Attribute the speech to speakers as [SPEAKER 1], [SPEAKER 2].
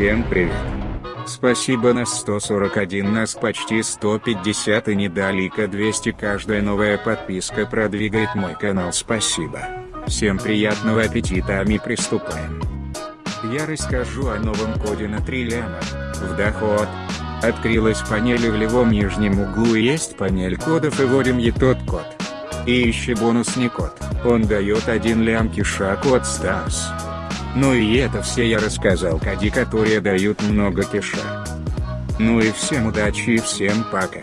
[SPEAKER 1] Всем привет. Спасибо на 141 нас почти 150 и недалека 200 каждая новая подписка продвигает мой канал спасибо. Всем приятного аппетита а мы приступаем. Я расскажу о новом коде на 3 ляма. В доход. Открылась панель в левом нижнем углу и есть панель кодов и вводим и тот код. И ищи бонусный код, он дает 1 лям киша код Stars. Ну и это все я рассказал коди которые дают много киша. Ну и всем удачи и всем пока.